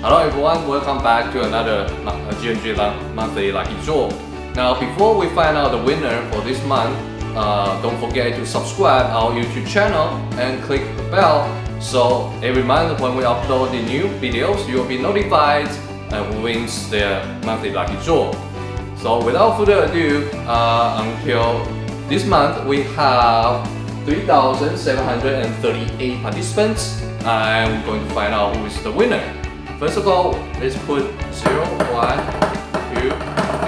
Hello everyone, welcome back to another uh, G&G monthly lucky draw. Now before we find out the winner for this month, uh, don't forget to subscribe our YouTube channel and click the bell so every month when we upload the new videos, you will be notified and who wins the monthly lucky draw. So without further ado, uh, until this month we have 3,738 participants and we're going to find out who is the winner. First of all, let's put 0, 1, 2,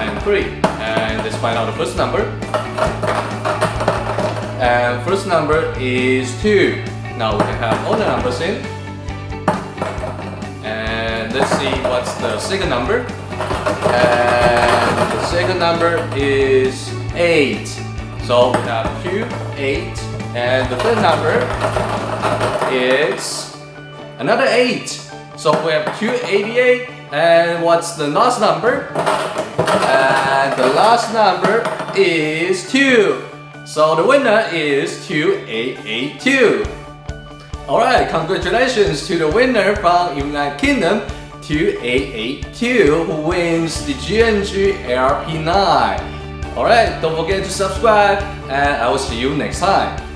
and 3. And let's find out the first number. And first number is 2. Now we can have all the numbers in. And let's see what's the second number. And the second number is 8. So we have 2, 8, and the third number is another 8. So we have 288 and what's the last number? And the last number is 2. So the winner is 2882. Alright, congratulations to the winner from United Kingdom 2882 who wins the G&G ARP9. Alright, don't forget to subscribe and I will see you next time.